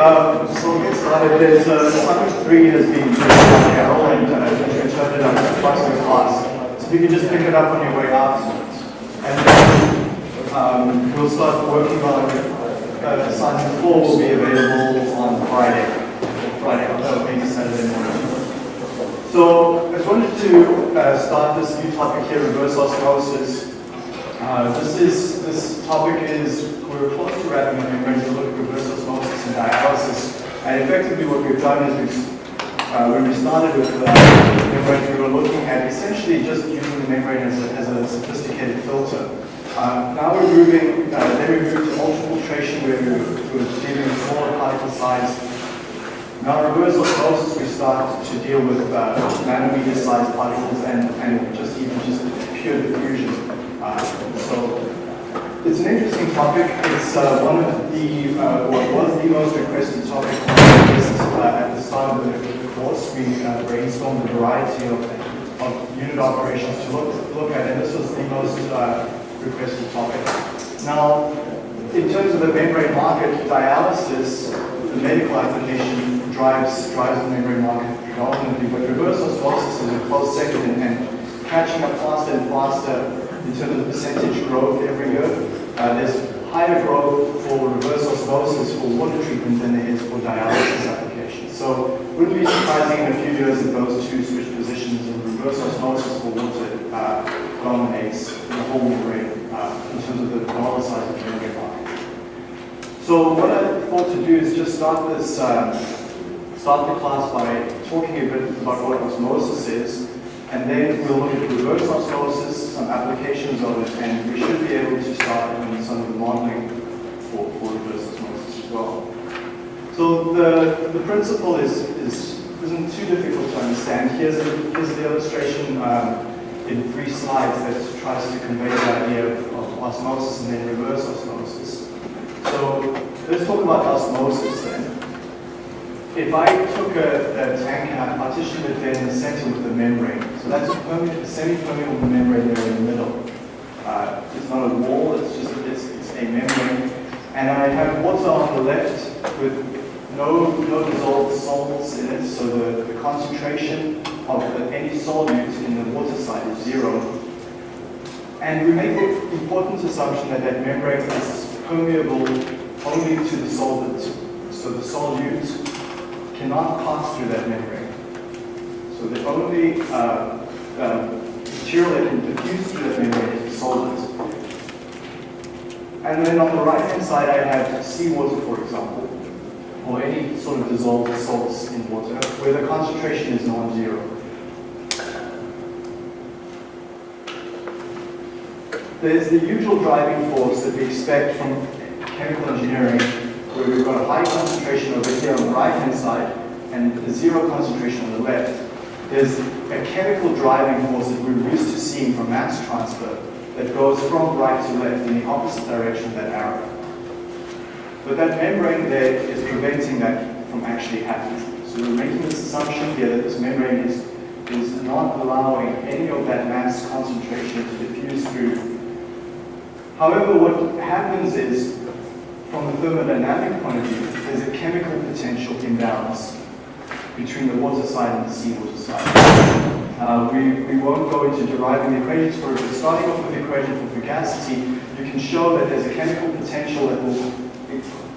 um, so get started. There's uh, assignment three has been Carol and uh, interpreted on the class. So you can just pick it up on your way out, and then um, we'll start working on uh, assignment four will be available on Friday, Friday, uh, maybe Saturday morning. So I just wanted to uh, start this new topic here, reverse osmosis. Uh, this is this topic is we're close to wrapping up. We're going to look and dialysis. And effectively, what we've done is we've, uh, when we started with the membrane, we were looking at essentially just using the membrane as a, as a sophisticated filter. Uh, now we're moving, uh, then we move to ultrafiltration where we're, we're dealing with smaller particle size now, reverse osmosis, we start to deal with uh, nanometer-sized particles and, and just even just pure diffusion. Uh, so it's an interesting topic. It's uh, one of the, uh, what was the most requested topic uh, at the start of the course. We uh, brainstormed a variety of, of unit operations to look, look at, and this was the most requested topic. Now, in terms of the membrane market, dialysis, the medical application drives drives the membrane market predominantly, but reverse osmosis is a close second and catching up faster and faster in terms of percentage growth every year. Uh, there's higher growth for reverse osmosis for water treatment than there is for dialysis applications. So it wouldn't be surprising in a few years that those two switch positions and reverse osmosis for water uh, dominates the whole membrane uh, in terms of the dollar size of the market. So what I thought to do is just start this um, start the class by talking a bit about what osmosis is, and then we'll look at reverse osmosis, some applications of it, and we should be able to start doing some of the modeling for, for reverse osmosis as well. So the, the principle is, is, isn't too difficult to understand. Here's, a, here's the illustration um, in three slides that tries to convey the idea of, osmosis and then reverse osmosis. So let's talk about osmosis then if I took a, a tank and I partitioned it there in the center with the membrane, so that's a semi-permeable membrane there in the middle. Uh, it's not a wall, it's just it's, it's a membrane. And I have water on the left with no, no dissolved salts in it, so the, the concentration of the, any solute in the water side is zero. And we make the important assumption that that membrane is permeable only to the solvent. So the solute cannot pass through that membrane. So the only uh, uh, material that can diffuse through that membrane is the solvent. And then on the right-hand side, I have seawater, for example, or any sort of dissolved salts in water, where the concentration is non-zero. There's the usual driving force that we expect from chemical engineering where we've got a high concentration over here on the right-hand side and a zero concentration on the left, there's a chemical driving force that we're used to seeing from mass transfer that goes from right to left in the opposite direction of that arrow. But that membrane there is preventing that from actually happening. So we're making this assumption here that this membrane is, is not allowing any of that mass concentration to diffuse through. However, what happens is from a thermodynamic point of view, there's a chemical potential imbalance between the water side and the seawater side. Uh, we, we won't go into deriving the equations for it, but starting off with the equation for fugacity, you can show that there's a chemical potential that will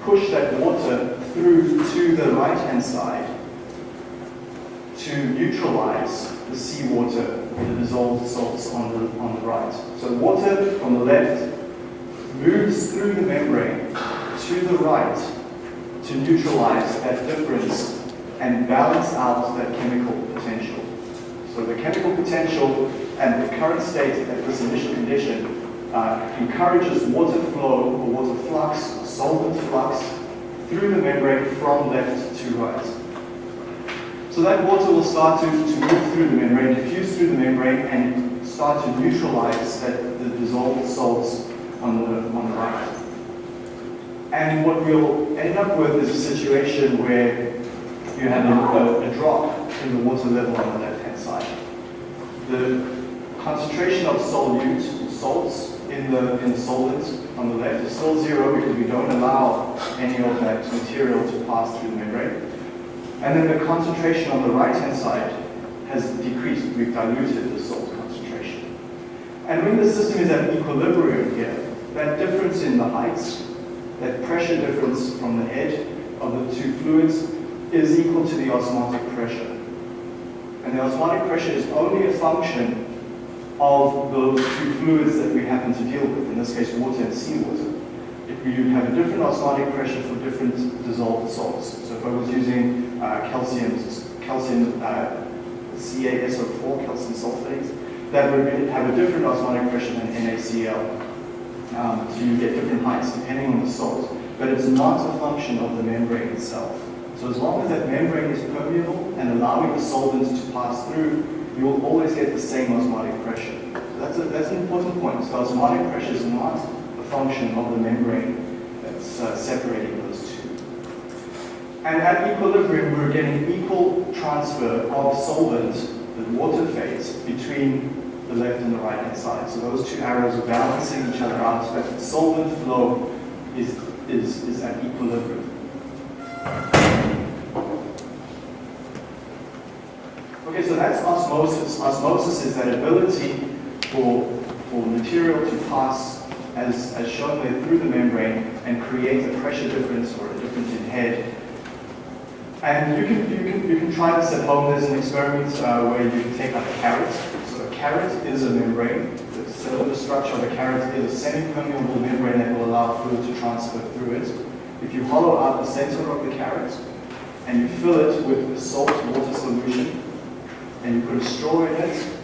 push that water through to the right-hand side to neutralize the seawater, the dissolved salts on the, on the right. So water on the left moves through the membrane to the right to neutralize that difference and balance out that chemical potential. So the chemical potential and the current state at this initial condition uh, encourages water flow or water flux, solvent flux, through the membrane from left to right. So that water will start to, to move through the membrane, diffuse through the membrane, and start to neutralize that, the dissolved salts on the, on the right. And what we'll end up with is a situation where you have a, a, drop in the water level on the left-hand side. The concentration of solute, salts, in the, in the solvent on the left is still zero because we don't allow any of that material to pass through the membrane. And then the concentration on the right-hand side has decreased. We've diluted the salt concentration. And when the system is at equilibrium here, that difference in the heights, that pressure difference from the head of the two fluids is equal to the osmotic pressure. And the osmotic pressure is only a function of those two fluids that we happen to deal with, in this case water and seawater. If you have a different osmotic pressure for different dissolved salts, so if I was using uh, calcium, calcium uh, CaSO4, calcium sulfate, that would have a different osmotic pressure than NaCl. Um, so you get different heights depending on the salt, but it's not a function of the membrane itself. So as long as that membrane is permeable and allowing the solvents to pass through, you will always get the same osmotic pressure. So that's, a, that's an important point. So osmotic pressure is not a function of the membrane that's uh, separating those two. And at equilibrium, we're getting equal transfer of solvent, the water phase, between the left and the right hand side. So those two arrows are balancing each other out so that the solvent flow is, is, is at equilibrium. Okay, so that's osmosis. Osmosis is that ability for, for material to pass, as, as shown there, through the membrane and create a pressure difference or a difference in head. And you can, you can, you can try this at home. There's an experiment uh, where you take like a carrot. Carrot is a membrane. So The structure of a carrot is a semi-permeable membrane that will allow fluid to transfer through it. If you hollow out the center of the carrot and you fill it with a salt water solution, and you put a straw in it,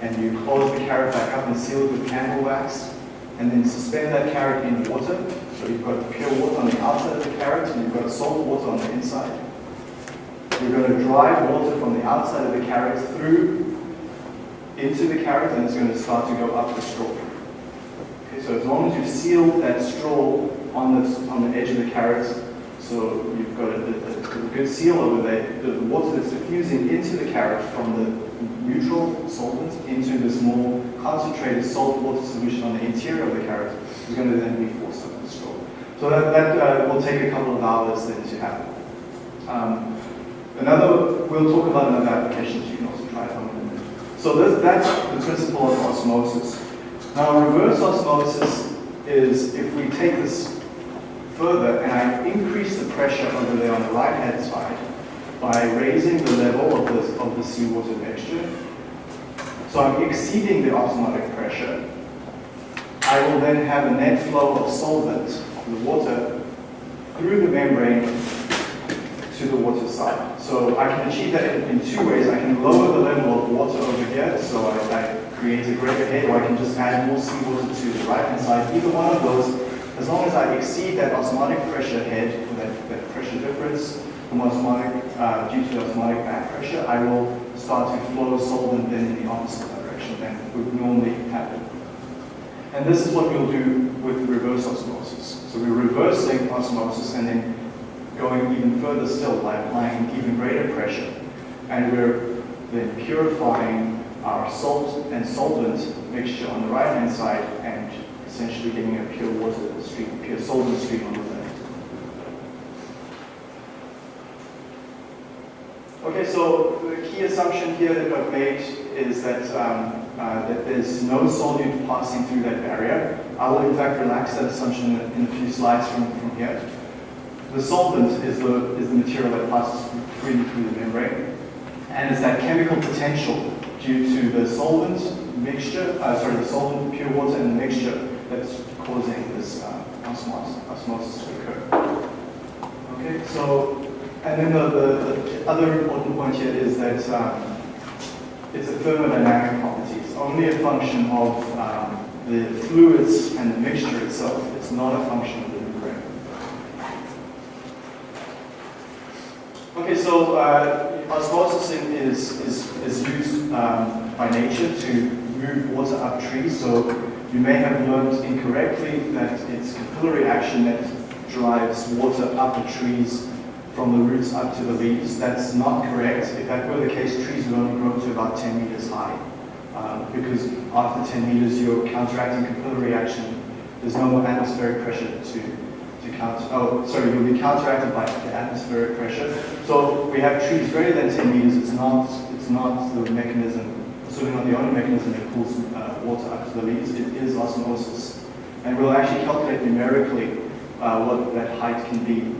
and you close the carrot back up and seal it with candle wax, and then suspend that carrot in water. So you've got pure water on the outside of the carrot, and you've got salt water on the inside. You're going to drive water from the outside of the carrot through into the carrot, and it's going to start to go up the straw. Okay, so as long as you seal that straw on the, on the edge of the carrot, so you've got a, a, a good seal over there, the water that's diffusing into the carrot from the neutral solvent into this more concentrated salt water solution on the interior of the carrot is going to then be forced up the straw. So that, that uh, will take a couple of hours then to happen. Um, another, we'll talk about another application, so you can also try it on So this, that's the principle of osmosis. Now reverse osmosis is if we take this further and I increase the pressure over there on the right hand side by raising the level of the, of the seawater mixture. So I'm exceeding the osmotic pressure. I will then have a net flow of solvent, the water, through the membrane to the water side. So I can achieve that in, in two ways. I can lower the level of water over here, so I, I create a greater head, or I can just add more seawater to the right hand side. Either one of those as long as I exceed that osmotic pressure head, or that, that pressure difference from osmotic, uh, due to osmotic back pressure, I will start to flow solvent then in the opposite direction than would normally happen. And this is what we'll do with reverse osmosis. So we're reversing osmosis and then going even further still by applying even greater pressure. And we're then purifying our salt and solvent mixture on the right hand side and essentially getting a pure water stream, pure solvent stream on the left. Okay, so the key assumption here that I've made is that, um, uh, that there's no solute passing through that barrier. I will in fact relax that assumption in a few slides from, from here. The solvent is the, is the material that passes freely through the membrane. And it's that chemical potential due to the solvent mixture, uh, sorry, the solvent, pure water, and the mixture that's causing this uh, osmosis, osmosis to occur. Okay, so, and then the, the, the other important point here is that um, it's a thermodynamic property. It's only a function of um, the fluids and the mixture itself. It's not a function of the membrane. Okay, so uh, osmosis is, is, is used um, by nature to move water up trees. So you may have learned incorrectly that it's capillary action that drives water up the trees from the roots up to the leaves. That's not correct. If that were the case, trees would only grow to about 10 meters high. Um, because after 10 meters, you're counteracting capillary action there's no more atmospheric pressure to, oh, sorry, you'll be counteracted by the atmospheric pressure. So we have trees greater than 10 meters, it's not, it's not the mechanism, certainly not the only mechanism that pulls uh, water up to the leaves, it is osmosis. And we'll actually calculate numerically uh, what that height can be.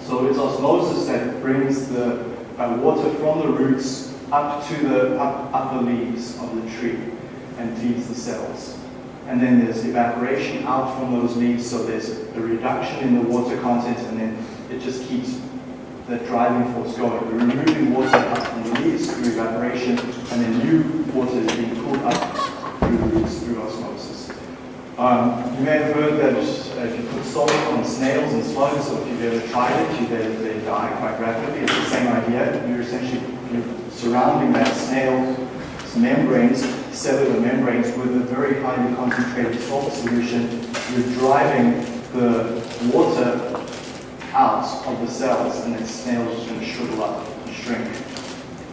So it's osmosis that brings the uh, water from the roots up to the up, upper leaves of the tree and feeds the cells. And then there's evaporation out from those leaves, so there's a reduction in the water content, and then it just keeps the driving force going. We're removing water up from the leaves through evaporation, and then new water is being pulled up through the roots through osmosis. Um, you may have heard that uh, if you put salt on snails and slugs, or if you've ever tried it, you, they, they die quite rapidly. It's the same idea. You're essentially you're surrounding that snail's membranes, cellular membranes, with a very highly concentrated salt solution. You're driving the water out of the cells, and then snails just going to shrivel up and shrink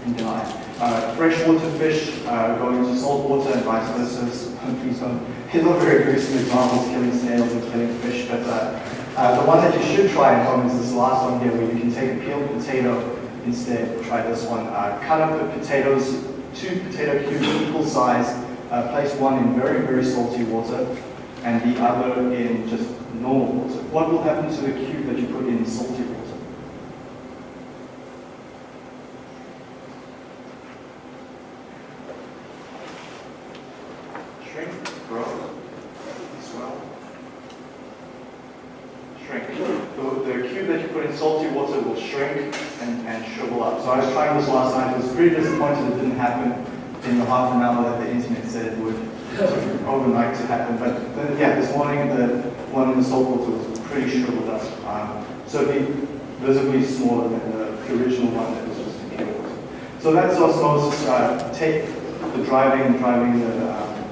and die. Uh, freshwater fish uh, go into salt water and vice versa. Please don't. Very gruesome examples, killing snails and killing fish, but uh, uh, the one that you should try at home is this last one here, where you can take a peeled potato instead. Try this one. Uh, cut up the potatoes, two potato cubes equal size, uh, place one in very, very salty water, and the other in just normal water. What will happen to the cube that you put in salty water? Shrink, grow, swell, shrink. The, the cube that you put in salty water will shrink and, and shrivel up. So I was trying this last night. I was pretty disappointed it didn't happen in the half an hour that the internet said would. Overnight to happen. But the, yeah, this morning the one in the salt water was pretty shriveled up. Um, so visibly smaller than the, original one that was just in water. So that's osmosis. Uh, take the driving, driving the, um,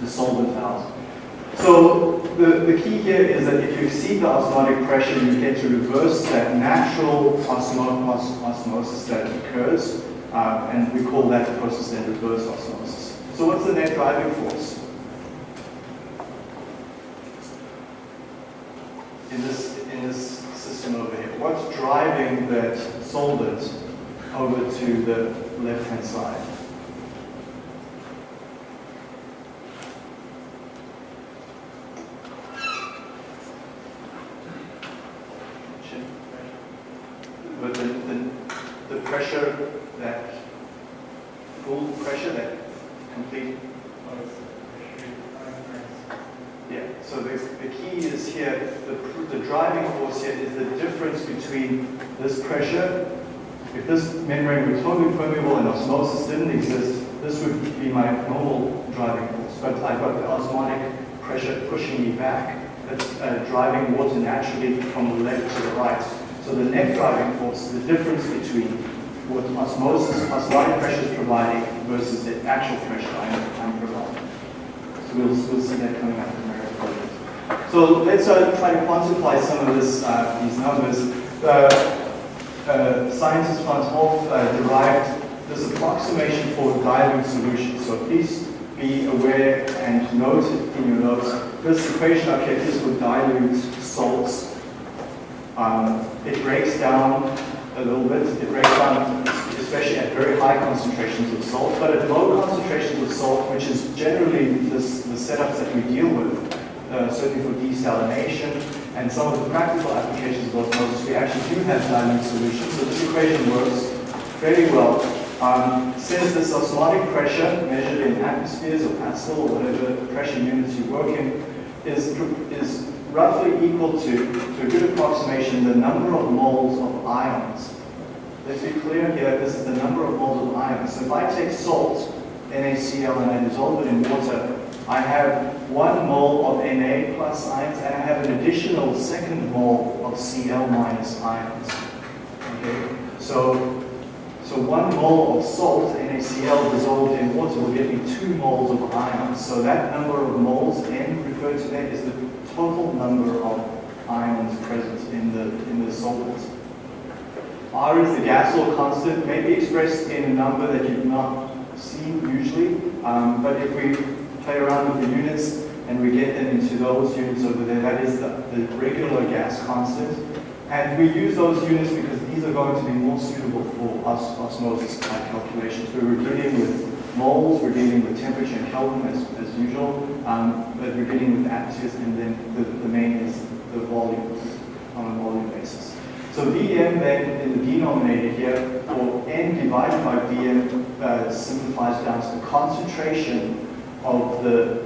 the solvent out. So the, the key here is that if you exceed the osmotic pressure, you get to reverse that natural osmo os osmosis that occurs, uh, and we call that the process then reverse osmosis. So what's the net driving force? In this, in this system over here, what's driving that solvent over to the left-hand side? But the, the, the pressure, that full pressure, that complete, yeah. So the, the key is here, the, the driving force here is the difference between this pressure. If this membrane were totally permeable and osmosis didn't exist, this would be my normal driving force. But I've got the osmotic pressure pushing me back. That's uh, driving water naturally from the left to the right. So the difference between what osmosis, osmotic pressure is providing versus the actual pressure I'm, I'm providing. So we'll, we'll see that coming up in the So let's uh, try to quantify some of this, uh, these numbers. Uh, uh, scientist van 't Hoff uh, derived this approximation for dilute solutions. So please be aware and note it in your notes. This equation up here is for dilute salts. Um, it breaks down a little bit. It breaks down especially at very high concentrations of salt, but at low concentrations of salt, which is generally this, the setups that we deal with, uh, certainly for desalination and some of the practical applications of osmosis, we actually do have dilute solutions. So this equation works very well. Um, since this osmotic pressure measured in atmospheres or Pascal or whatever pressure units you work in is, is roughly equal to, to a good approximation, the number of moles of ions. Let's be clear here, this is the number of moles of ions. So if I take salt, NaCl, and I dissolve it in water, I have one mole of Na plus ions, and I have an additional second mole of Cl minus ions. Okay, so so one mole of salt, NaCl, dissolved in water will give me two moles of ions. So that number of moles, N referred to there, is the total number of ions present in the, in the solvent. R is the gas law constant, may be expressed in a number that you've not seen usually, um, but if we play around with the units, and we get them into those units over there. That is the, the regular gas constant. And we use those units because these are going to be more suitable for os osmosis calculations. We're dealing with moles, we're dealing with temperature and Kelvin as, as usual, um, but we're dealing with atmospheres, and then the, the main is the volume on a volume basis. So Vm then in the denominator here, or n divided by Vm uh, simplifies down to the concentration of the,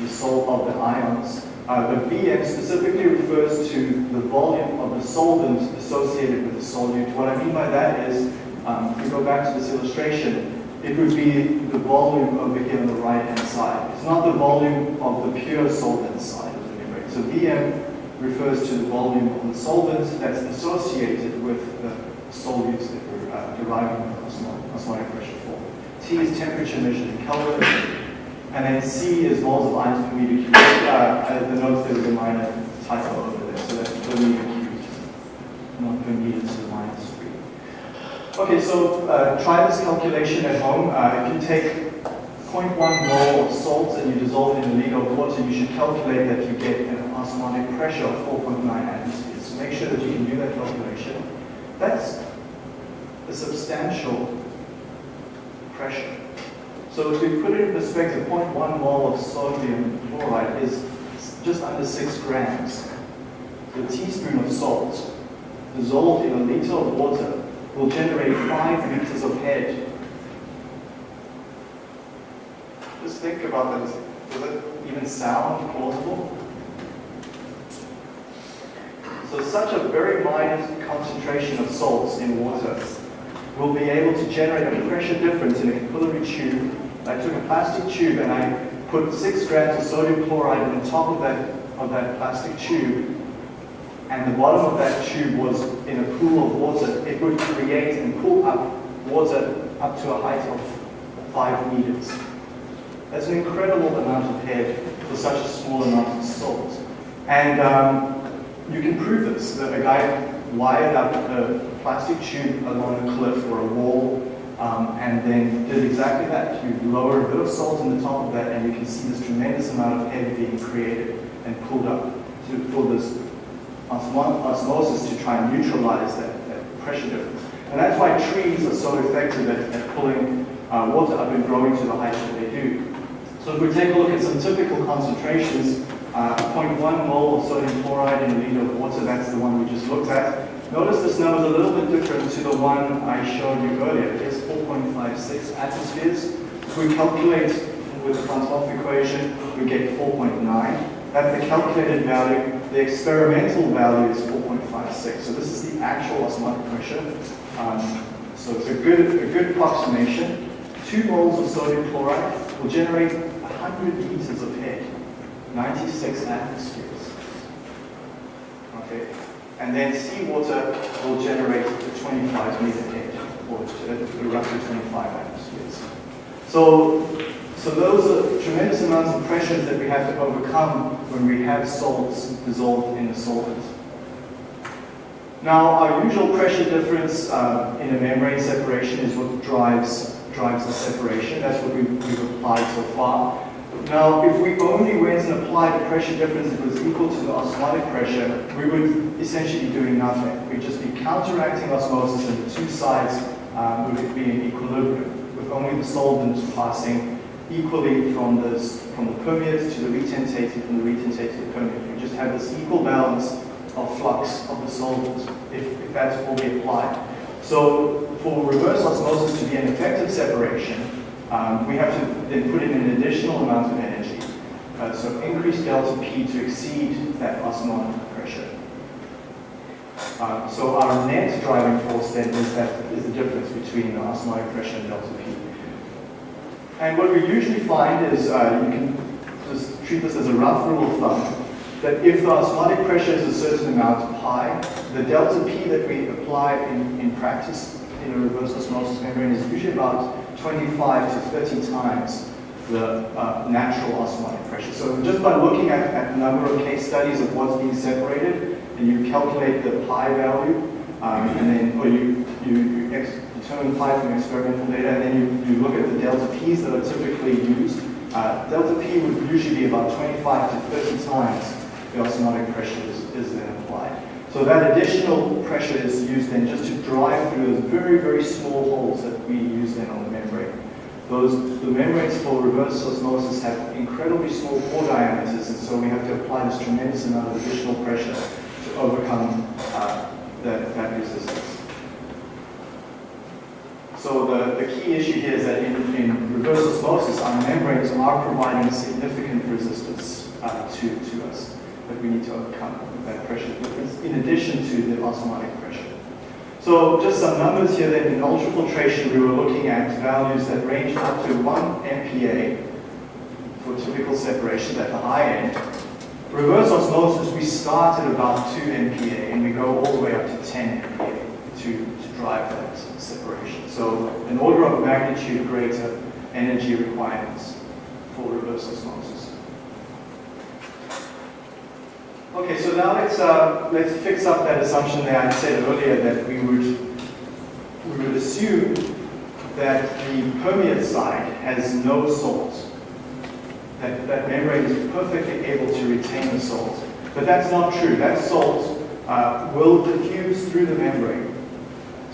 the salt of the ions uh, the Vm specifically refers to the volume of the solvent associated with the solute. What I mean by that is, um, if we go back to this illustration, it would be the volume over here on the right-hand side. It's not the volume of the pure solvent side of the membrane. So Vm refers to the volume of the solvent that's associated with the solutes that we're uh, deriving osmotic pressure for. T is temperature measured in Kelvin. And then C is moles of ions per meter cubed. Uh, the notes there was a minor typo over there, so that's per meter cubed, not per meter to the minus 3. Okay, so uh, try this calculation at home. Uh, if you take 0.1 mole of salt and you dissolve it in a liter of water, you should calculate that you get an osmotic pressure of 4.9 atmospheres. So make sure that you can do that calculation. That's a substantial pressure. So if we put it in perspective, 0.1 mole of sodium chloride is just under 6 grams. So a teaspoon of salt dissolved in a liter of water will generate 5 liters of head. Just think about that. Does it even sound plausible? So such a very minor concentration of salts in water will be able to generate a pressure difference in a capillary tube I took a plastic tube and I put six grams of sodium chloride on top of that, of that plastic tube, and the bottom of that tube was in a pool of water, it would create and pull up water up to a height of five meters. That's an incredible amount of head for such a small amount of salt. And um, you can prove this. That a guy wired up a plastic tube along a cliff or a wall um, and then did exactly that. You lower a bit of salt on the top of that and you can see this tremendous amount of head being created and pulled up to pull this osmosis to try and neutralize that, that pressure difference. And that's why trees are so effective at, at pulling uh, water up and growing to the height that they do. So if we take a look at some typical concentrations, uh, 0.1 mole of sodium chloride in a liter of water, that's the one we just looked at. Notice this number is a little bit different to the one I showed you earlier. It's 4.56 atmospheres. If we calculate with the Franz equation, we get 4.9. That's the calculated value. The experimental value is 4.56. So this is the actual osmotic pressure. Um, so it's a good, a good approximation. Two moles of sodium chloride will generate 100 liters of head, 96 atmospheres. Okay. And then seawater will generate a 25 meter head, or roughly 25 atmospheres. So, so those are tremendous amounts of pressures that we have to overcome when we have salts dissolved in the solvent. Now, our usual pressure difference uh, in a membrane separation is what drives, drives the separation. That's what we've, we've applied so far. Now, if we only went and applied a pressure difference that was equal to the osmotic pressure, we would essentially be doing nothing. We'd just be counteracting osmosis and the two sides um, would be in equilibrium, with only the solvent passing equally from, this, from the permeate to the retentate from the retentate to the permeate. We just have this equal balance of flux of the solvent, if, if that's all we apply. So for reverse osmosis to be an effective separation, um, we have to then put in an additional amount of energy. Uh, so increase delta P to exceed that osmotic pressure. Uh, so our net driving force then is that is the difference between the osmotic pressure and delta P. And what we usually find is uh, you can just treat this as a rough rule of thumb that if the osmotic pressure is a certain amount pi, the delta P that we apply in, in practice in a reverse osmosis membrane is usually about 25 to 30 times the uh, natural osmotic pressure. So just by looking at, at the number of case studies of what's being separated, and you calculate the pi value, um, and then, or you, you, you determine pi from experimental data, and then you, you look at the delta p's that are typically used uh, delta P would usually be about 25 to 30 times the osmotic pressure is, is then applied. So that additional pressure is used then just to drive through those very, very small holes that we use then on the membrane. Those, the membranes for reverse osmosis have incredibly small pore diameters, and so we have to apply this tremendous amount of additional pressure to overcome uh, that, that resistance. So the, the key issue here is that in, in reverse osmosis, our membranes are providing significant resistance uh, to, to us that we need to overcome that pressure difference in addition to the osmotic pressure. So just some numbers here then in ultrafiltration we were looking at values that range up to 1 MPa for typical separations at the high end. Reverse osmosis we start at about 2 MPa and we go all the way up to 10 MPa to, to drive that separation. So an order of magnitude greater energy requirements for reverse osmosis. Okay, so now let's uh, let's fix up that assumption that I said earlier that we would we would assume that the permeate side has no salt. That that membrane is perfectly able to retain the salt, but that's not true. That salt uh, will diffuse through the membrane.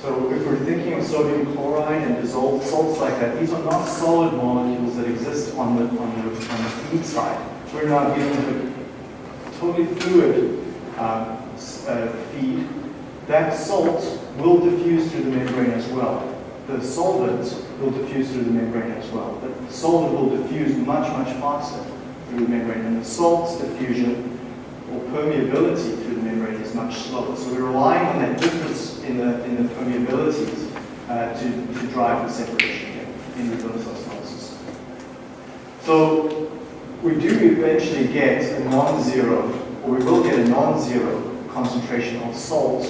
So if we're thinking of sodium chloride and dissolved salts like that, these are not solid molecules that exist on the on the on the feed side. We're not dealing with totally fluid uh, uh, feed, that salt will diffuse through the membrane as well. The solvent will diffuse through the membrane as well. But the solvent will diffuse much, much faster through the membrane. And the salt's diffusion or permeability through the membrane is much slower. So we're relying on that difference in the, in the permeabilities uh, to, to drive the separation here in reverse osmosis. So we do eventually get a non-zero, or we will get a non-zero concentration of salt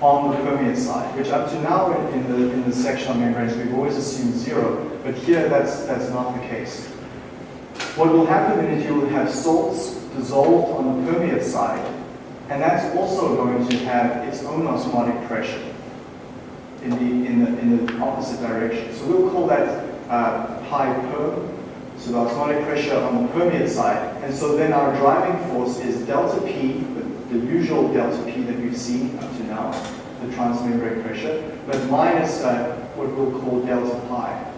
on the permeate side, which up to now in, the, in the sectional membranes we've always assumed zero, but here that's, that's not the case. What will happen is you will have salts dissolved on the permeate side, and that's also going to have its own osmotic pressure in the, in the, in the opposite direction. So we'll call that uh, pi perm, so the osmotic pressure on the permeate side. And so then our driving force is delta P, the, usual delta P that we've seen up to now, the transmembrane pressure, but minus uh, what we'll call delta pi.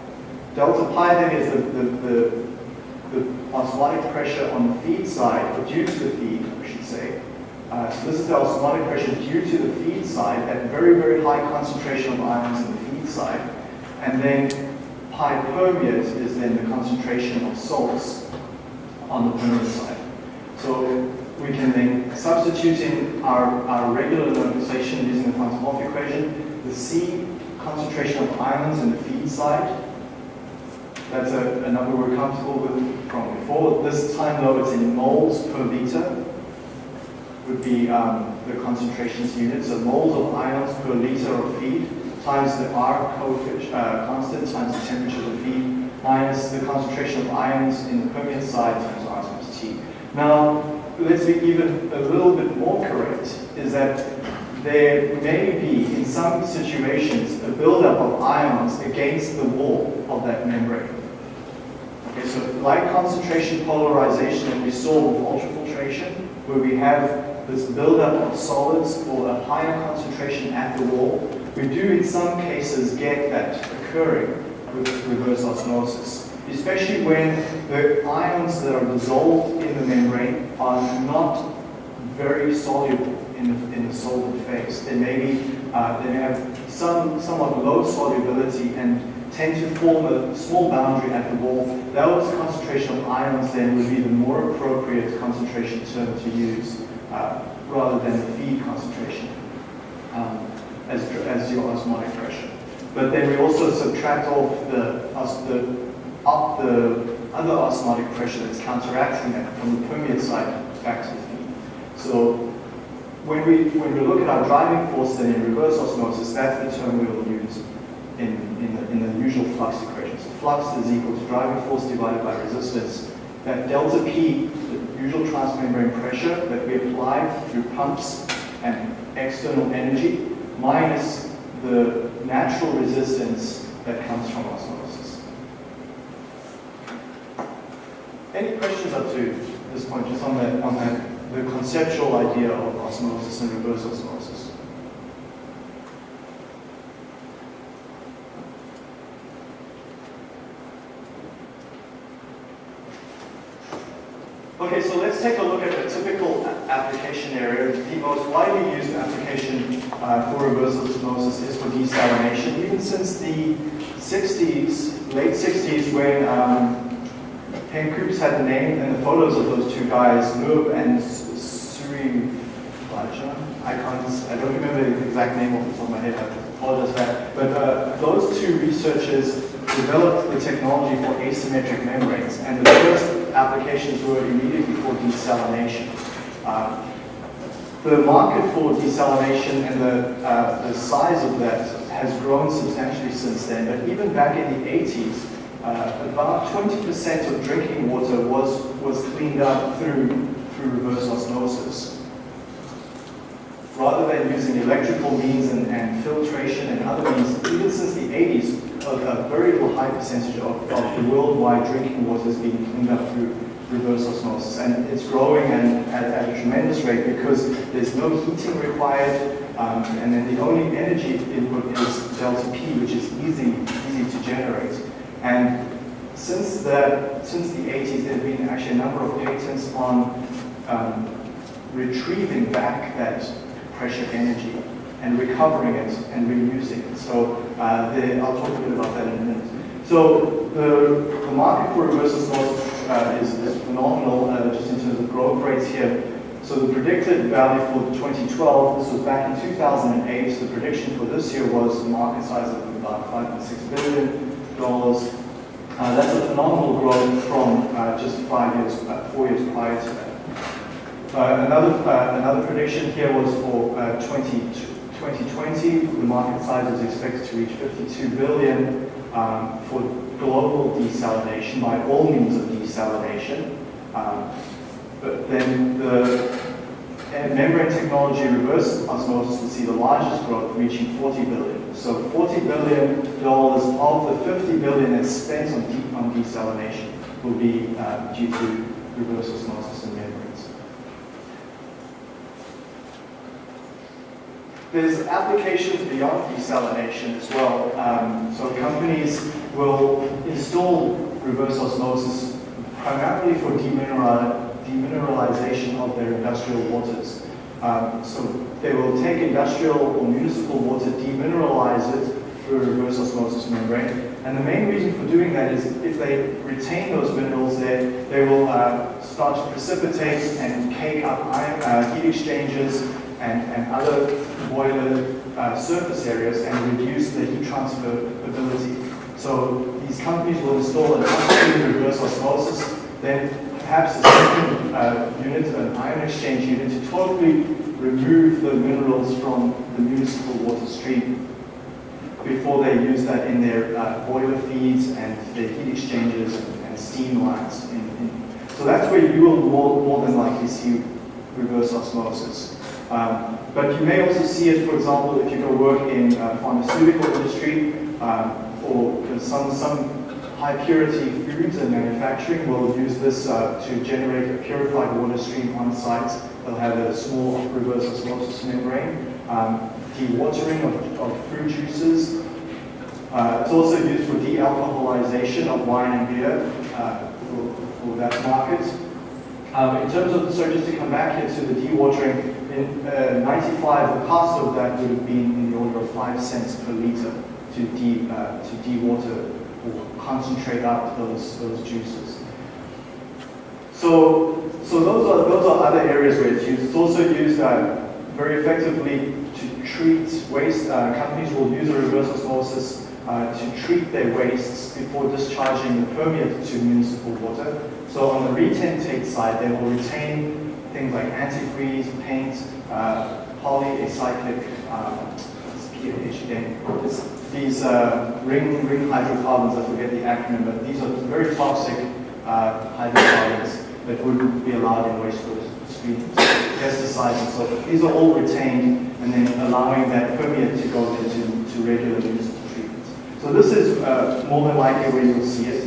Delta pi then is the, the, the, the osmotic pressure on the feed side, due to the feed. Uh, so this is the osmotic pressure due to the feed side at very, very high concentration of ions in the feed side. And then pi permeate is then the concentration of salts on the permeate side. So we can then substitute in our, our regular notation using the van 't Hoff equation, the C concentration of ions in the feed side. That's a, a number we're comfortable with from before. This time though it's in moles per liter would be um, the concentrations unit. So moles of ions per liter of feed times the R uh, constant times the temperature of the feed minus the concentration of ions in the permeate side times R times T. Now, let's be even a little bit more correct, is that there may be, in some situations, a buildup of ions against the wall of that membrane. Okay, so like concentration polarization that we saw with ultrafiltration, where we have this buildup of solids or a higher concentration at the wall, we do in some cases get that occurring with reverse osmosis, especially when the ions that are dissolved in the membrane are not very soluble in the, in the solvent phase. They may be, uh, they may have some somewhat low solubility and tend to form a small boundary at the wall. Those concentration of ions then would be the more appropriate concentration term to use uh, rather than the feed concentration. Um, as, as your osmotic pressure. But then we also subtract off the, the, up the other osmotic pressure that's counteracting that from the permeate side back to the feed. So when we, when we look at our driving force then in reverse osmosis, that's the term we will use in, in, the, in the usual flux equation. So flux is equal to driving force divided by resistance. That delta P, usual transmembrane pressure that we apply through pumps and external energy, minus the natural resistance that comes from osmosis. any questions up to this point, just on that, on the conceptual idea of osmosis and reverse osmosis? Okay, so let's take a look at the typical application area. The most widely used application uh, for reverse osmosis is for desalination. Even since the 60s, late 60s, when um, Henk Kuips had the name and the photos of those two guys, Loeb and Suri Raja. I can't, I don't remember the exact name off the top of my head, I apologize for that. But uh, those two researchers developed the technology for asymmetric membranes, and the first applications were immediately for desalination. Uh, the market for desalination and the, uh, the size of that has grown substantially since then, but even back in the 80s, uh, about 20% of drinking water was, was cleaned up through, through reverse osmosis. Rather than using electrical means and, and filtration and other means, even since the 80s, a, a very high percentage of, of the worldwide drinking water is being cleaned up through reverse osmosis. And it's growing and at, at, a tremendous rate because there's no heating required, um, and then the only energy input is delta P, which is easy, easy to generate. And since the, since the 80s, there have been actually a number of patents on um, retrieving back that pressure energy and recovering it and reusing it. So uh, the, I'll talk a bit about that in a minute. So the, the market for reverse osmosis uh, is, is, phenomenal uh, just in terms of growth rates here. So the predicted value for 2012, this was back in 2008, the prediction for this year was a market size of about 5.6 billion dollars. Uh, that's a phenomenal growth from uh, just five years, uh, four years prior to that. Uh, another, another prediction here was for uh, 20, 2020, the market size is expected to reach 52 billion um, for global desalination by all means of desalination. Um, but then the membrane technology reverse osmosis will see the largest growth, reaching 40 billion. So 40 billion dollars of the 50 billion that's spent on, de on desalination will be uh, due to reverse osmosis in membranes. There's applications beyond desalination as well. Um, so companies will install reverse osmosis primarily for demineralization demineralization of their industrial waters. Um, so they will take industrial or municipal water, demineralize it through a reverse osmosis membrane. And the main reason for doing that is if they retain those minerals there, they will uh, start to precipitate and cake up uh, heat exchangers and, and other boiler uh, surface areas and reduce the heat transfer ability. So these companies will install an upstream reverse osmosis, then perhaps a second uh, unit, an ion exchange unit, to totally remove the minerals from the municipal water stream before they use that in their uh, boiler feeds and their heat exchangers and, steam lines. In, in. So that's where you will more, more than likely see reverse osmosis. Um, but you may also see it, for example, if you go work in uh, pharmaceutical industry um, or some, some high purity foods and manufacturing will use this uh, to generate a purified water stream on site. They'll have a small reverse osmosis membrane, um, dewatering of, of fruit juices. Uh, it's also used for de-alcoholization of wine and beer uh, for, for, that market. Um, in terms of, so just to come back here to the dewatering, in uh, 95, the cost of that would have been in the order of 5 cents per liter to de, uh, to dewater or concentrate out those, those juices. So, so those, are, those are other areas where it's used. It's also used uh, very effectively to treat waste. Uh, companies will use a reverse osmosis uh, to treat their wastes before discharging the permeate to municipal water. So on the retentate side, they will retain things like antifreeze, paint, uh, polyacyclic, um, these uh, ring, ring hydrocarbons, I forget the acronym, but these are very toxic uh, hydrocarbons that wouldn't be allowed in wastewater streams, pesticides and so forth. These are all retained and then allowing that permeate to go into to regular municipal treatments. So this is uh, more than likely where you'll see it.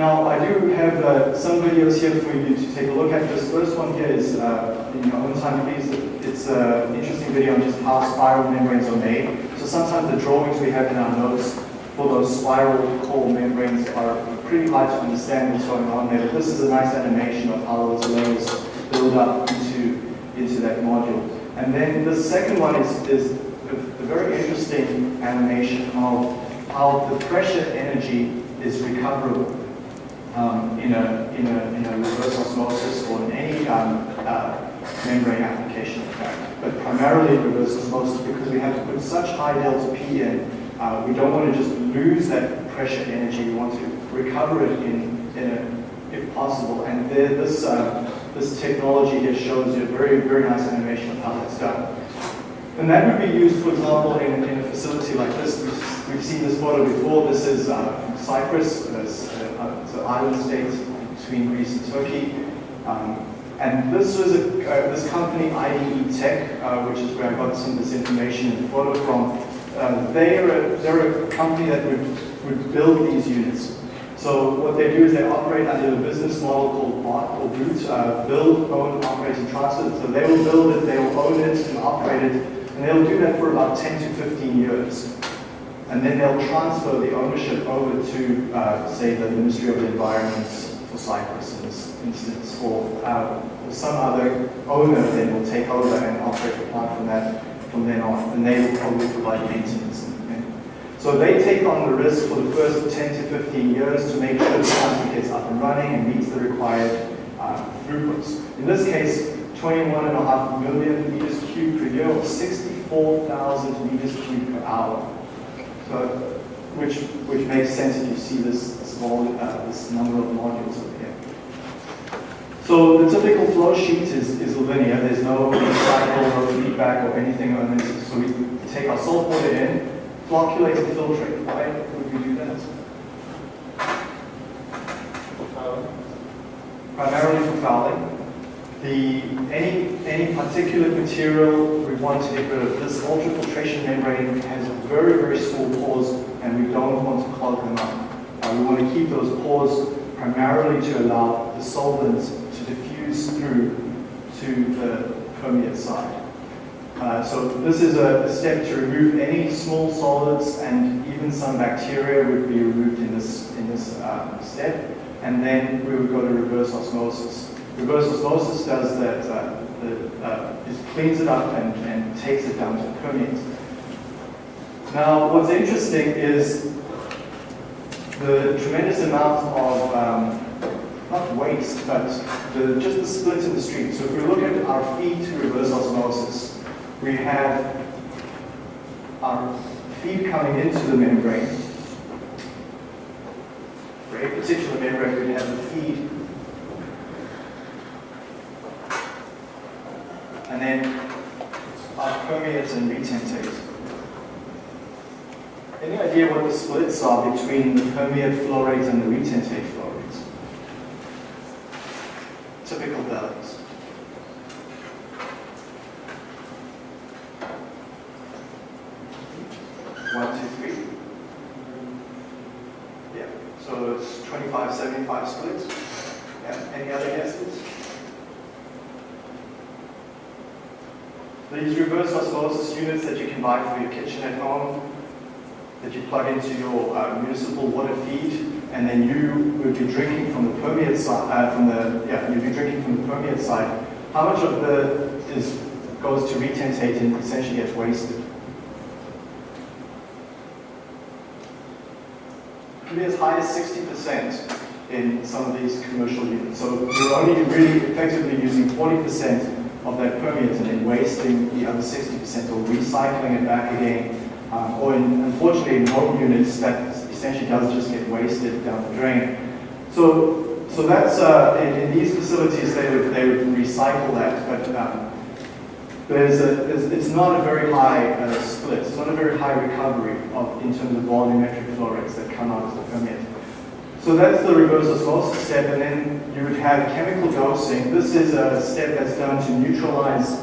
Now, I do have uh, some videos here for you to take a look at. This first one here is, uh, in your own time, please. It's an interesting video on just how spiral membranes are made. So sometimes the drawings we have in our notes for those spiral core membranes are pretty hard to understand what's going on there. But this is a nice animation of how those layers build up into, into that module. And then the second one is, is a, a very interesting animation of how the pressure energy is recoverable um, in, a, in, a, in a reverse osmosis or in any um, uh, membrane application in fact, but primarily reverse osmosis because we have to put such high delta P in, uh, we don't want to just lose that pressure energy, we want to recover it in, in a, if possible. And there, this, uh, this technology here shows you a very, very nice animation of how that's done. And that would be used, for example, in, in a facility like this. We've, we've seen this photo before. This is uh, Cyprus. It's, an island state between Greece and Turkey. Um, and this was a, uh, this company, IDE Tech, uh, which is where I got some of this information and photo from. Uh, they're, a, they're a company that would, would build these units. So what they do is they operate under a business model called BOT or BOOT, uh, build, own, operate, and transfer. So they will build it, they will own it and operate it, and they'll do that for about 10 to 15 years. And then they'll transfer the ownership over to, uh, say, the Ministry of the Environment for Cyprus in this instance, or, uh, or some other owner then will take over and operate the plant from that from then on, and they will probably provide maintenance. So they take on the risk for the first 10 to 15 years to make sure the plant gets up and running and meets the required uh, throughputs. In this case, 21.5 million meters cubed per year, or 64,000 meters cubed per hour. So, which which makes sense if you see this small uh, this number of modules over here. So the typical flow sheet is, is linear. There's no cycle, no feedback, or anything on this. So we take our salt water in, flocculate and filtrate. Why would we do that? Primarily for fouling. The, any, any particulate material we want to get rid of. This ultrafiltration membrane has very, very small pores and we don't want to clog them up. Uh, we want to keep those pores primarily to allow the solvents to diffuse through to the permeate side. Uh, so this is a, a, step to remove any small solids and even some bacteria would be removed in this, in this uh, step. And then we would go to reverse osmosis. Reverse osmosis does that, uh, the, uh, it cleans it up and, and takes it down to the permeate. Now, what's interesting is the tremendous amount of, um, not waste, but the, just the split in the stream. So if we look at our feed to reverse osmosis, we have our feed coming into the membrane. A particular membrane, we have the feed. And then our permeates and retentate. Any idea what the splits are between the permeate flow rates and the retentate flow rates? Typical values. One, two, three. Yeah. So it's 25, 75 splits. Yeah. Any other guesses? These reverse osmosis units that you can buy for your kitchen at home, that you plug into your uh, municipal water feed, and then you would be drinking from the permeate side, uh, from the, yeah, you'd be drinking from the permeate side. How much of the is goes to retentate and essentially gets wasted? Can be as high as 60% in some of these commercial units. So you're only really effectively using 40% of that permeate and then wasting the other 60% or recycling it back again um, or in, unfortunately in home units, that essentially does just get wasted down the drain. So, so that's, uh, in, in, these facilities, they would, they would recycle that, but um, there's a, there's, it's not a very high uh, split, it's not a very high recovery of, in terms of volumetric flow rates that come out of the permeate. So that's the reverse osmosis step, and then you would have chemical dosing. This is a step that's done to neutralize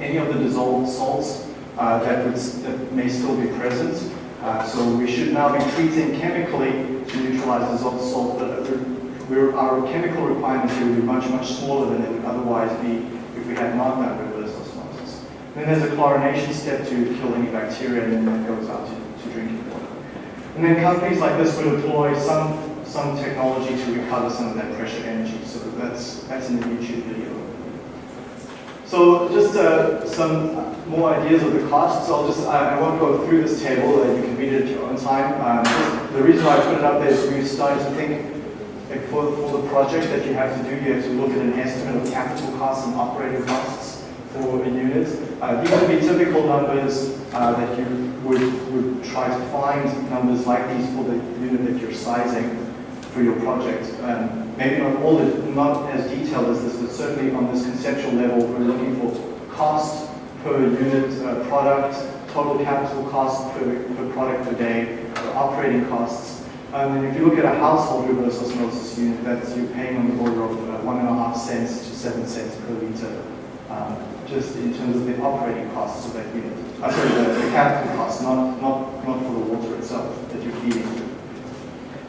any of the dissolved salts uh, that, would, that may still be present. Uh, so we should now be treating chemically to neutralize dissolved salt, but our chemical requirements here would be much, much smaller than it would otherwise be if we had not done reverse osmosis. Then there's a chlorination step to kill any bacteria, and then that goes out to, to drinking water. And then companies like this would employ some some technology to recover some of that pressure energy. So that's that's in the YouTube video. So just uh, some more ideas of the costs. I'll just, I, I won't go through this table, you can read it at your own time. Um, the reason why I put it up there is we've started to think for, for the project that you have to do, you have to look at an estimate of capital costs and operating costs for a unit. Uh, these would be typical numbers uh, that you would, would try to find numbers like these for the unit that you're sizing for your project. Um, maybe not all, the, not as detailed as this, but certainly on this conceptual level, we're looking for cost per unit uh, product, total capital cost per, per product per day, operating costs. Um, and if you look at a household reverse osmosis unit, that's you're paying on the order of uh, one and a half cents to seven cents per liter, um, just in terms of the operating costs of that unit. Uh, sorry, the, the capital costs, not, not, not for the water itself that you're feeding.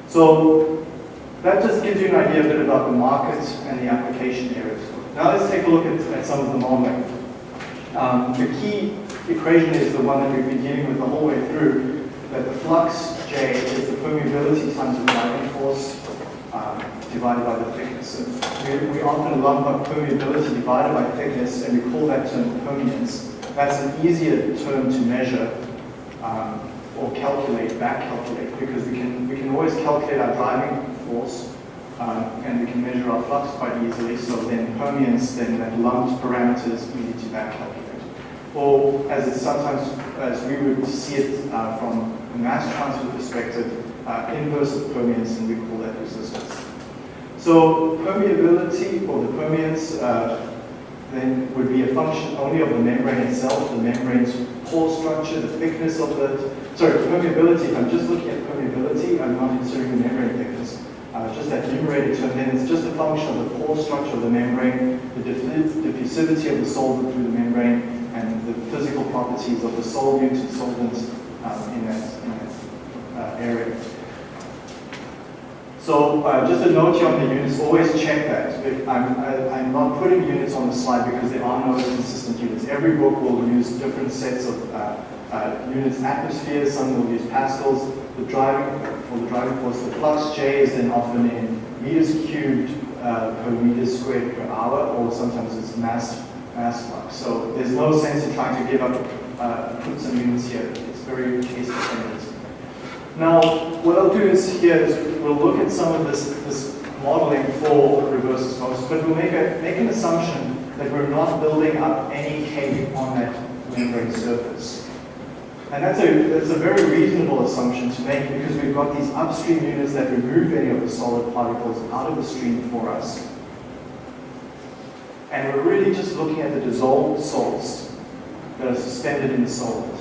So that just gives you an idea a bit about the market and the application areas. Now let's take a look at, at some of the modeling. Um, the key equation is the one that we've been dealing with the whole way through, that the flux J is the permeability times the driving force um, divided by the thickness. So we, we often lump up permeability divided by thickness and we call that term permeance. That's an easier term to measure um, or calculate, back calculate, because we can, we can always calculate our driving force, um, and we can measure our flux quite easily. So then permeance, then that lumped parameters we need to back calculate. Or as it's sometimes, as we would see it uh, from a mass transfer perspective, uh, inverse permeance, and we call that resistance. So permeability, or the permeance, uh, then would be a function only of the membrane itself, the membrane's pore structure, the thickness of the, sorry, permeability, if I'm just looking at permeability, I'm not considering the membrane thickness uh, just that numerator term, then it's just a function of the pore structure of the membrane, the diffusivity of the solvent through the membrane, and the physical properties of the solute and solvents um, in that, in that uh, area. So uh, just a note here on the units, always check that. I'm, I, am not putting units on the slide because there are no consistent units. Every book will use different sets of uh, uh, units, atmospheres, some will use pascals, the driving, for the driving force, the flux J is then often in meters cubed uh, per meter squared per hour, or sometimes it's mass mass flux. So there's no sense in trying to give up, uh, put some units here. It's very case dependent. Now, what I'll do is here is we'll look at some of this, this modeling for reverse osmosis, but we'll make, a, make an assumption that we're not building up any cake on that membrane surface. And that's a, that's a very reasonable assumption to make because we've got these upstream units that remove any of the solid particles out of the stream for us. And we're really just looking at the dissolved salts that are suspended in the solvent.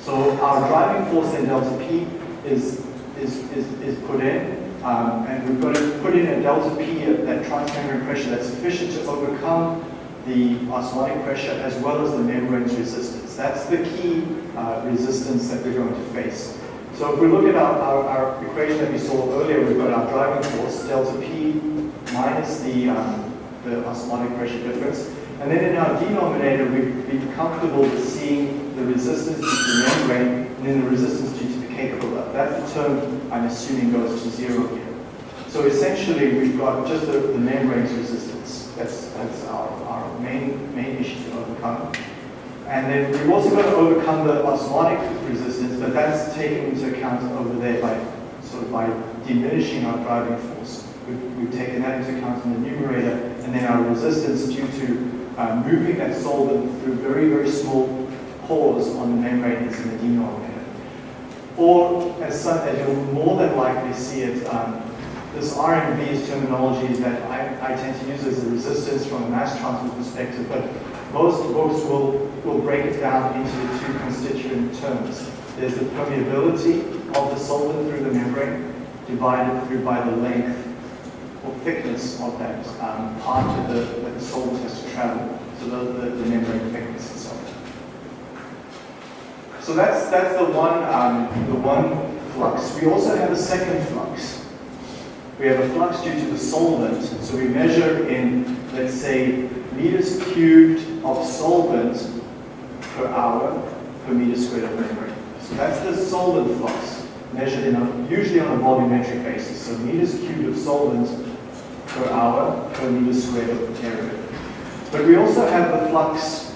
So our driving force in delta P is, is, is, is put in, um, and we've got to put in a delta P, at that transmembrane pressure that's sufficient to overcome the osmotic pressure as well as the membrane's resistance. That's the key uh, resistance that we're going to face. So if we look at our, our, our, equation that we saw earlier, we've got our driving force, delta P minus the, um, the osmotic pressure difference. And then in our denominator, we've been comfortable with seeing the resistance due to the membrane and then the resistance due to the cake buildup. That's the term I'm assuming goes to zero here. So essentially, we've got just the, the membrane's resistance. That's, that's our, our main, main issue to overcome. And then we've also got to overcome the osmotic resistance, but that's taken into account over there by sort of by diminishing our driving force. We've, we've taken that into account in the numerator, and then our resistance due to uh, moving that solvent through very, very small pores on the membrane is in the denominator. Or, as, some, as you'll more than likely see it, um, this RMV is terminology that I, I tend to use as a resistance from a mass transfer perspective, but most books will, will break it down into the two constituent terms. There's the permeability of the solvent through the membrane divided through by the length or thickness of that um, part of the, that the solvent has to travel, so the, the, the membrane thickness itself. So that's, that's the one, um, the one flux. We also have a second flux. We have a flux due to the solvent. So we measure in, let's say, meters cubed of solvent per hour per meter squared of membrane. So that's the solvent flux, measured in a, usually on a volumetric basis. So meters cubed of solvent per hour per meter squared of area. But we also have the flux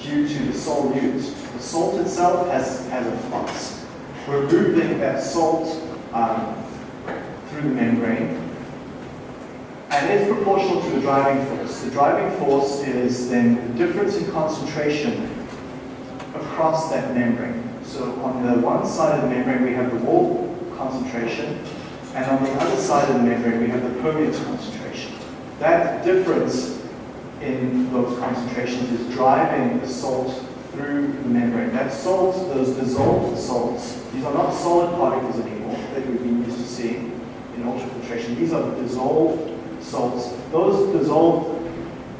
due to the solute. The salt itself has, has a flux. We're moving that salt um, through the membrane. And it's proportional to the driving force. The driving force is then the difference in concentration across that membrane. So on the one side of the membrane we have the wall concentration, and on the other side of the membrane we have the permeate concentration. That difference in those concentrations is driving the salt through the membrane. That salt, those dissolved salts, these are not solid particles anymore that we've been used to seeing in ultrafiltration. These are dissolved salts. Those dissolved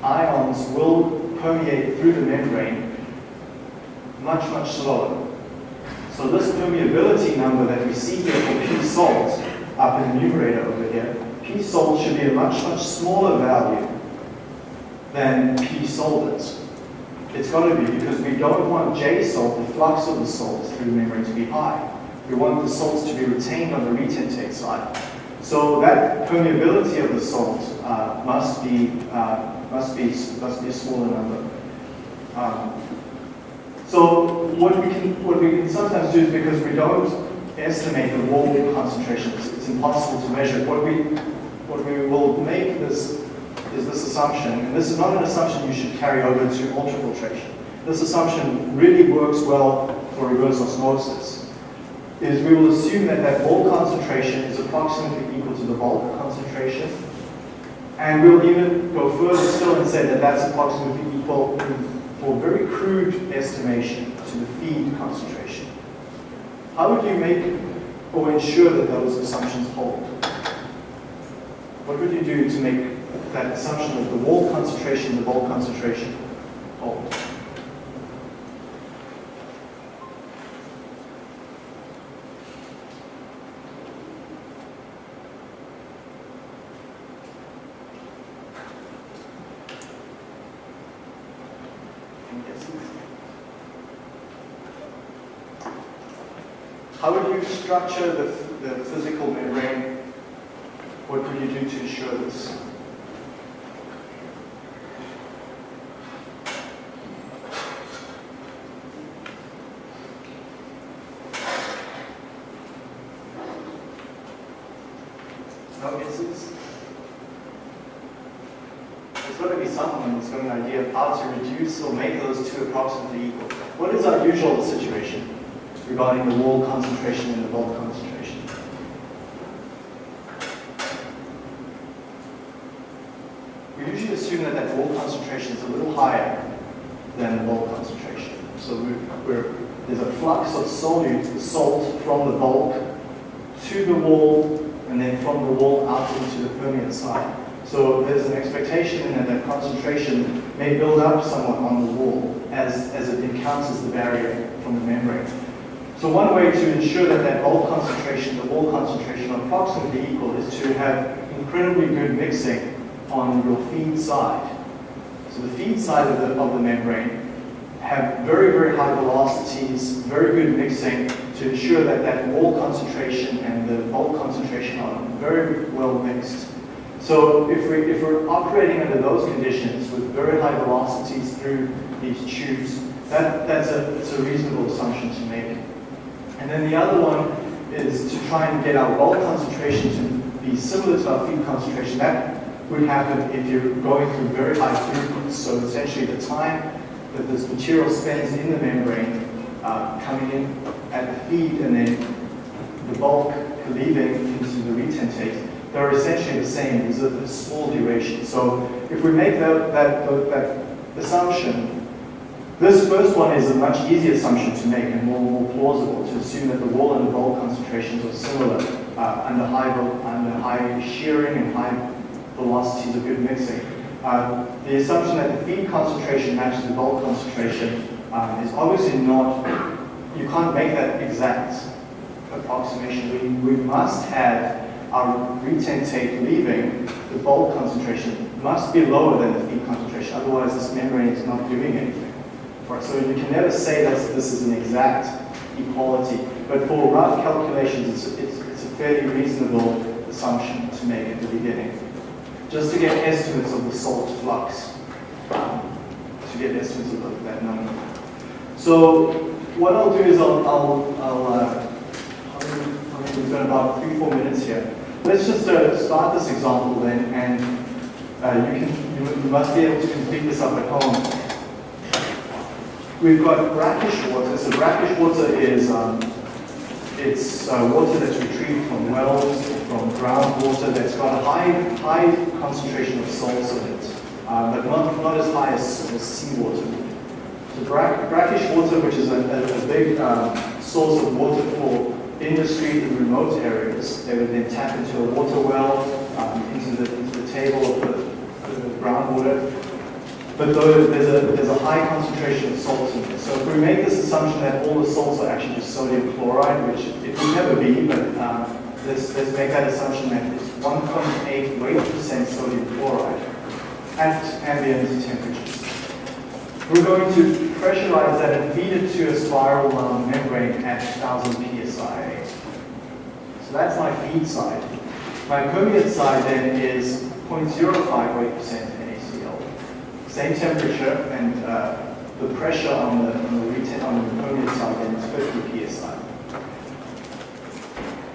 ions will permeate through the membrane much, much slower. So this permeability number that we see here for P salt up in the numerator over here, P salt should be a much, much smaller value than P solvent. It's got to be because we don't want J salt, the flux of the salt through the membrane to be high. We want the salts to be retained on the retentate side. So that permeability of the salt uh, must be uh, must be must be a smaller number. Um, so what we can what we can sometimes do is because we don't estimate the wall concentration, it's, it's impossible to measure. What we what we will make this is this assumption, and this is not an assumption you should carry over to ultrafiltration. This assumption really works well for reverse osmosis. Is we will assume that that wall concentration is approximately equal to the bulk concentration, and we'll even go further still and say that that's approximately equal for very crude estimation to the feed concentration. How would you make or ensure that those assumptions hold? What would you do to make that assumption of the wall concentration, the bulk concentration hold? How would you structure the, the physical membrane? What would you do to ensure this? No guesses? There's got to be someone who's got an idea of how to reduce or make those two approximately equal. What is our usual situation regarding the wall concentration and the bulk concentration? We usually assume that that wall concentration is a little higher than the bulk concentration. So there's a flux of solute, salt from the bulk to the wall and then from the wall out into the permeate side. So there's an expectation that that concentration may build up somewhat on the wall as, as it encounters the barrier from the membrane. So one way to ensure that that bulk concentration, the wall concentration are approximately equal is to have incredibly good mixing on your feed side. So the feed side of the, of the membrane have very, very high velocities, very good mixing to ensure that that wall concentration and the bulk concentration are very well mixed. So if, we, if we're operating under those conditions with very high velocities through these tubes, that, that's a, it's a reasonable assumption to make. And then the other one is to try and get our bulk concentration to be similar to our feed concentration. That would happen if you're going through very high throughputs. So essentially the time that this material spends in the membrane uh, coming in at the feed and then the bulk leaving into the retentate, they're essentially the same. These are the small durations. So if we make that, that, that assumption, this first one is a much easier assumption to make and more, more plausible to assume that the wall and the bulk concentrations are similar uh, under, high, under high shearing and high velocities of good mixing. Uh, the assumption that the feed concentration matches the bulk concentration um, is obviously not you can't make that exact approximation. We, we must have our retentate leaving, the bulk concentration must be lower than the feed concentration, otherwise this membrane is not doing anything. Right, so you can never say that this is an exact equality, but for rough calculations, it's, it's, it's a fairly reasonable assumption to make at the beginning. Just to get estimates of the salt flux, um, to get estimates of that number. So what I'll do is I'll, I'll, I'll uh, we've got about three, four minutes here. Let's just uh, start this example then, and uh, you can you must be able to complete this up at home. We've got brackish water. So brackish water is um, it's uh, water that's retrieved from wells, from groundwater that's got a high high concentration of salts in it, uh, but not, not as high as, as seawater. So brack, brackish water, which is a, a, a big um, source of water for industry in remote areas, they would then tap into a water well, um, into, the, into the table of the, the groundwater, but there's a, there's a high concentration of salts in it. So if we make this assumption that all the salts are actually just sodium chloride, which it will never be, but um, let's, let's make that assumption that it's 1.8 weight percent sodium chloride at ambient temperatures. We're going to pressurize that and feed it to a spiral wound membrane at 1000 psi. So that's my feed side. My permeate side then is 0.05 weight percent same temperature and uh, the pressure on the, on the, on the permeate side is 50 psi.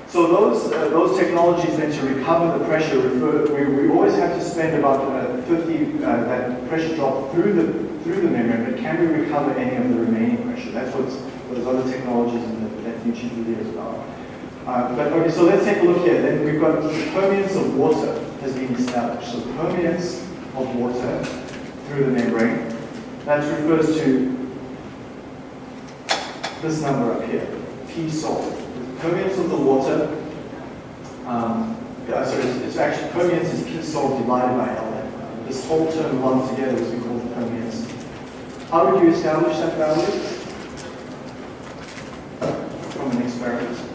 So those, uh, those technologies then to recover the pressure, refer, we, we always have to spend about uh, 50, uh, that pressure drop through the, through the membrane, but can we recover any of the remaining pressure? That's what those other technologies in the, that is about. Uh, but okay, so let's take a look here. Then we've got the permeance of water has been established. So permeance of water through the membrane. That refers to this number up here, P salt. The Permeance of the water, um, sorry, it's, it's actually permeance is P salt divided by L. This whole term lumped together is called permeance. How would you establish that value? From an experiment.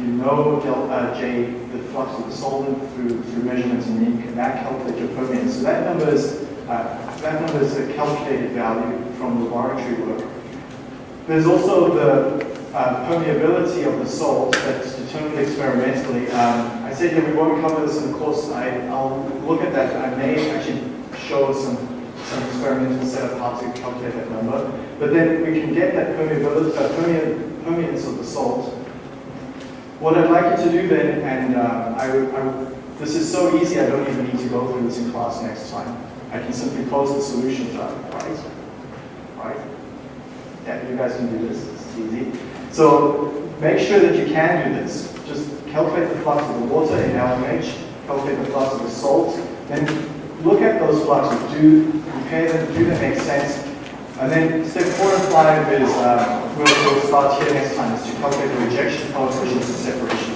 you know delta uh, J, the flux of the solvent through, through measurements, and then you can back calculate your permeance. So that number is, uh, that number is a calculated value from laboratory work. There's also the uh, permeability of the salt that's determined experimentally. Um, I said yeah, we won't cover this in the course. I, will look at that. I may actually show some, some experimental setup how to calculate that number. But then we can get that permeability, uh, permeance of the salt. What I'd like you to do then, and uh, I, I, this is so easy I don't even need to go through this in class next time. I can simply post the solutions up, right? Right? Yeah, you guys can do this, it's easy. So make sure that you can do this. Just calculate the flux of the water in LMH, calculate the flux of the salt, then look at those fluxes, do compare them, do they make sense? And then step four and five is, uh, we'll, we'll start here next time, is to calculate the rejection coefficients and separate